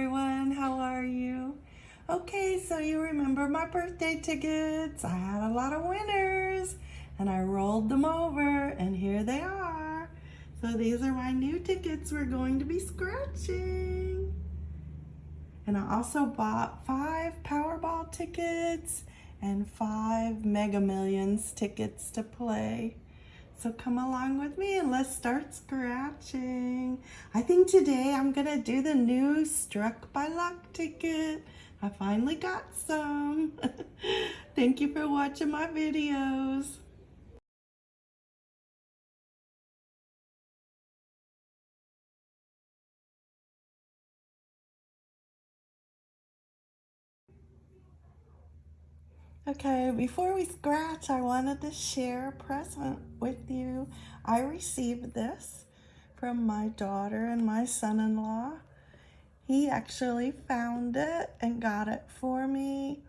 everyone. How are you? Okay, so you remember my birthday tickets. I had a lot of winners and I rolled them over and here they are. So these are my new tickets we're going to be scratching. And I also bought five Powerball tickets and five Mega Millions tickets to play. So come along with me and let's start scratching. I think today I'm gonna do the new Struck by Luck ticket. I finally got some. Thank you for watching my videos. Okay, before we scratch, I wanted to share a present with you. I received this from my daughter and my son-in-law. He actually found it and got it for me.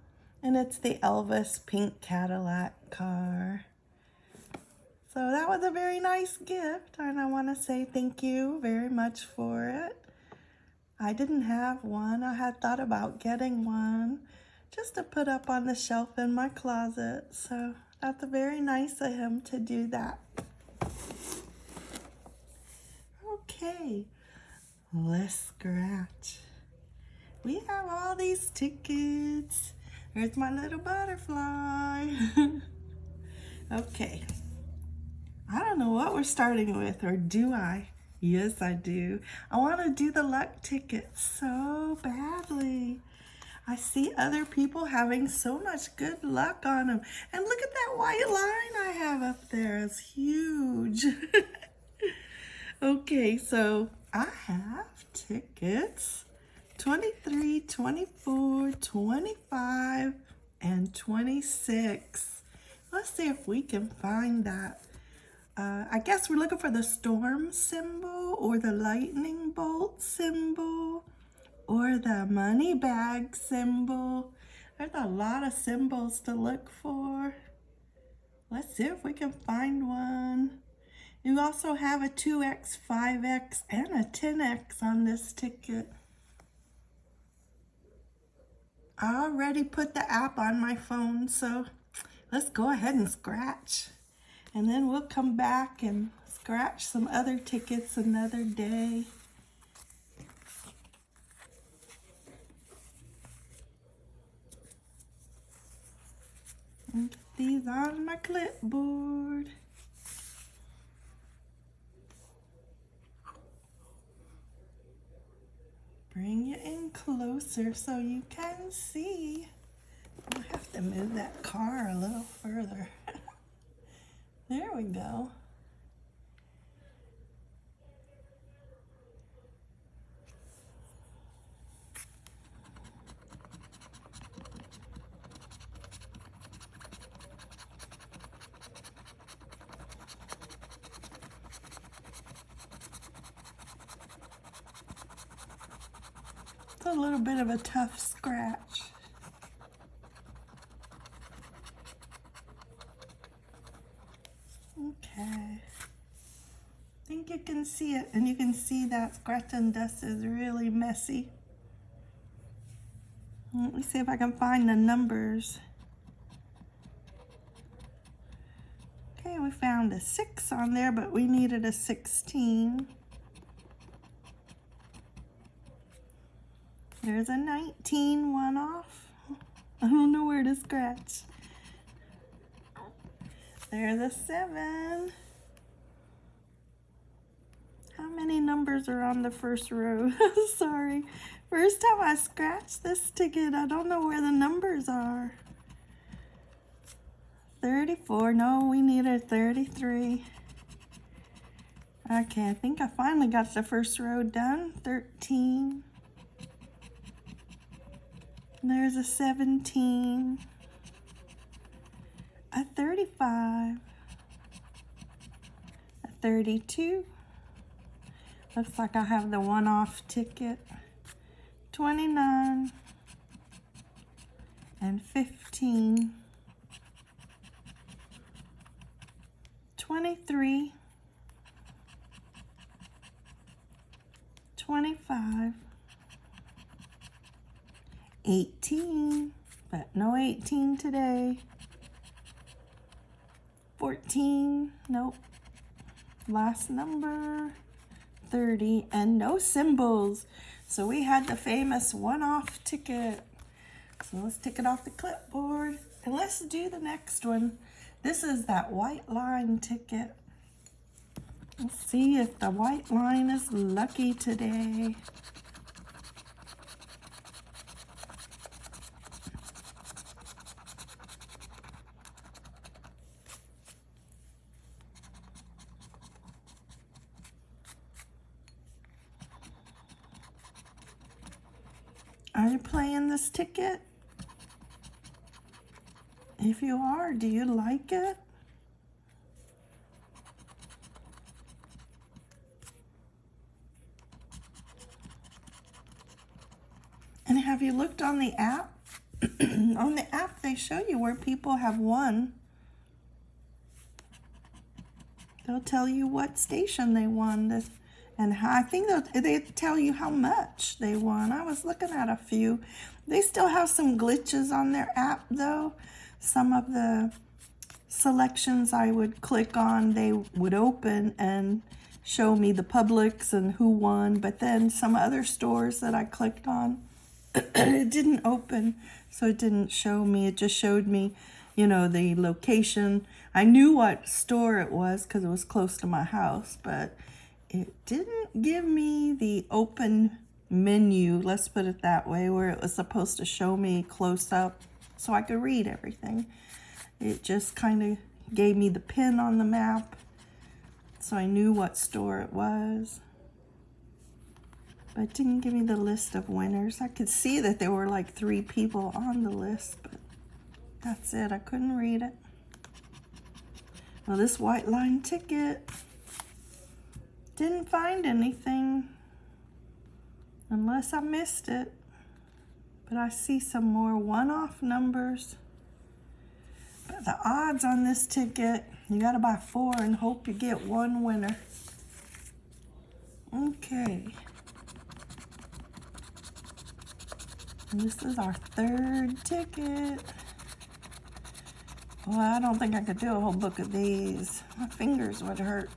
And it's the Elvis pink Cadillac car. So that was a very nice gift and I want to say thank you very much for it. I didn't have one. I had thought about getting one just to put up on the shelf in my closet. So that's very nice of him to do that. Okay, let's scratch. We have all these tickets. There's my little butterfly. okay. I don't know what we're starting with, or do I? Yes, I do. I want to do the luck ticket so badly. I see other people having so much good luck on them. And look at that white line I have up there. It's huge. okay, so I have tickets 23, 24, 25, and 26. Let's see if we can find that. Uh, I guess we're looking for the storm symbol or the lightning bolt symbol or the money bag symbol. There's a lot of symbols to look for. Let's see if we can find one. You also have a 2X, 5X, and a 10X on this ticket. I already put the app on my phone, so let's go ahead and scratch. And then we'll come back and scratch some other tickets another day. And these on my clipboard. Bring it in closer so you can see. I'll have to move that car a little further. there we go. A little bit of a tough scratch. Okay. I think you can see it, and you can see that scratch and dust is really messy. Let me see if I can find the numbers. Okay, we found a 6 on there, but we needed a 16. There's a 19 one off. I don't know where to scratch. There's a seven. How many numbers are on the first row? Sorry. First time I scratched this ticket, I don't know where the numbers are. 34, no, we need a 33. Okay, I think I finally got the first row done. 13. There's a 17, a 35, a 32. Looks like I have the one-off ticket. 29 and 15. 23, 25, 18, but no 18 today. 14, nope. Last number, 30, and no symbols. So we had the famous one-off ticket. So let's take it off the clipboard and let's do the next one. This is that white line ticket. Let's see if the white line is lucky today. Are you playing this ticket? If you are, do you like it? And have you looked on the app? on the app, they show you where people have won. They'll tell you what station they won this, and I think they tell you how much they won. I was looking at a few. They still have some glitches on their app, though. Some of the selections I would click on, they would open and show me the Publix and who won. But then some other stores that I clicked on, it didn't open, so it didn't show me. It just showed me, you know, the location. I knew what store it was because it was close to my house, but it didn't give me the open menu, let's put it that way, where it was supposed to show me close up so I could read everything. It just kind of gave me the pin on the map so I knew what store it was. But it didn't give me the list of winners. I could see that there were like three people on the list, but that's it. I couldn't read it. Well, this white line ticket didn't find anything unless I missed it. But I see some more one-off numbers. But the odds on this ticket, you got to buy four and hope you get one winner. Okay. And this is our third ticket. Well, I don't think I could do a whole book of these. My fingers would hurt.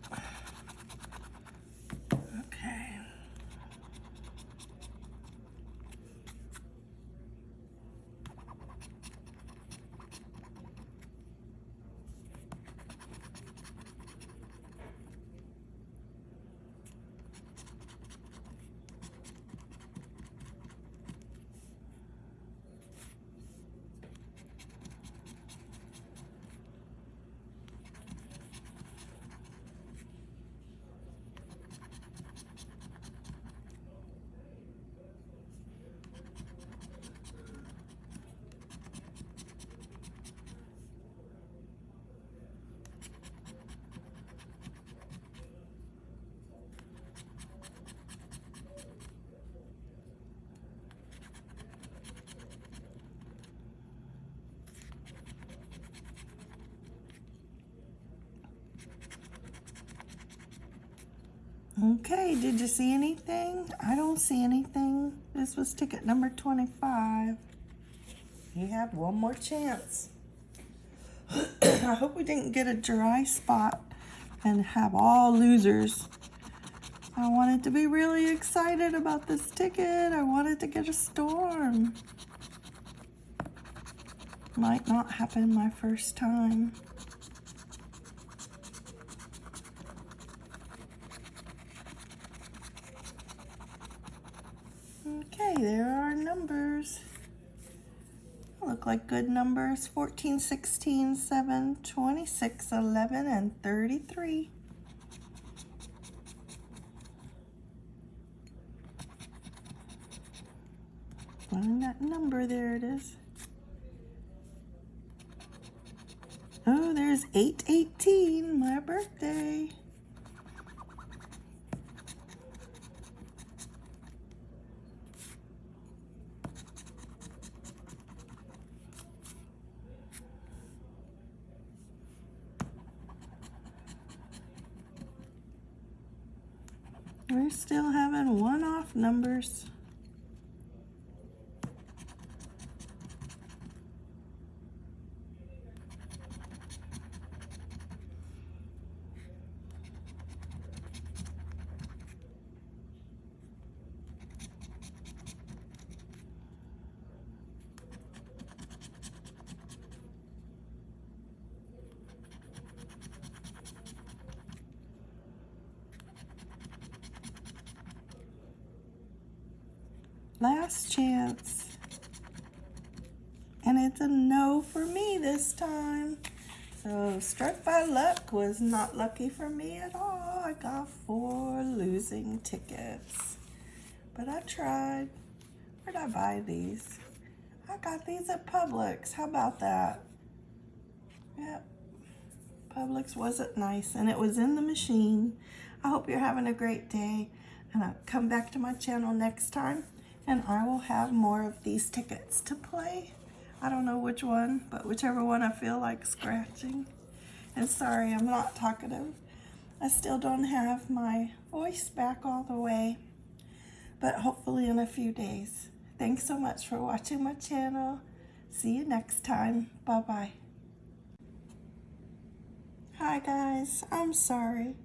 Okay, did you see anything? I don't see anything. This was ticket number 25. You have one more chance. I hope we didn't get a dry spot and have all losers. I wanted to be really excited about this ticket. I wanted to get a storm. Might not happen my first time. Okay, there are numbers. Look like good numbers. 14, 16, 7, 26, 11, and 33. Find that number, there it is. Oh, there's 818, my birthday. We're still having one-off numbers. Last chance. And it's a no for me this time. So struck by luck was not lucky for me at all. I got four losing tickets. But I tried. Where'd I buy these? I got these at Publix. How about that? Yep. Publix wasn't nice and it was in the machine. I hope you're having a great day and I'll come back to my channel next time and I will have more of these tickets to play. I don't know which one, but whichever one I feel like scratching. And sorry, I'm not talkative. I still don't have my voice back all the way, but hopefully in a few days. Thanks so much for watching my channel. See you next time. Bye-bye. Hi guys, I'm sorry.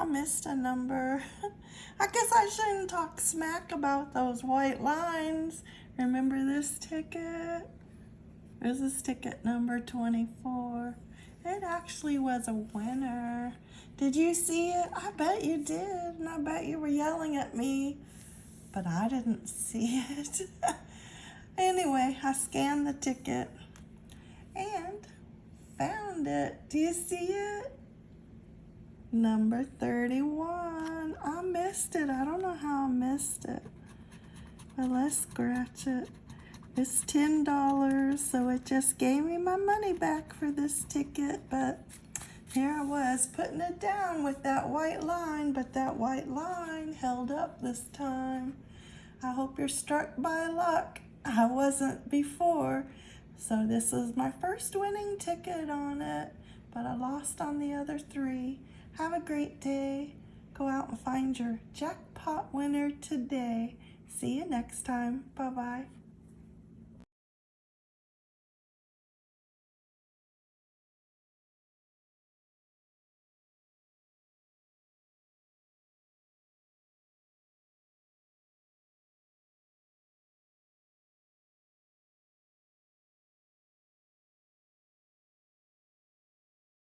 I missed a number. I guess I shouldn't talk smack about those white lines. Remember this ticket? This is ticket number 24. It actually was a winner. Did you see it? I bet you did, and I bet you were yelling at me, but I didn't see it. anyway, I scanned the ticket and found it. Do you see it? Number 31. I missed it. I don't know how I missed it. But let's scratch it. It's $10, so it just gave me my money back for this ticket, but here I was putting it down with that white line, but that white line held up this time. I hope you're struck by luck. I wasn't before, so this is my first winning ticket on it, but I lost on the other three. Have a great day. Go out and find your jackpot winner today. See you next time. Bye-bye.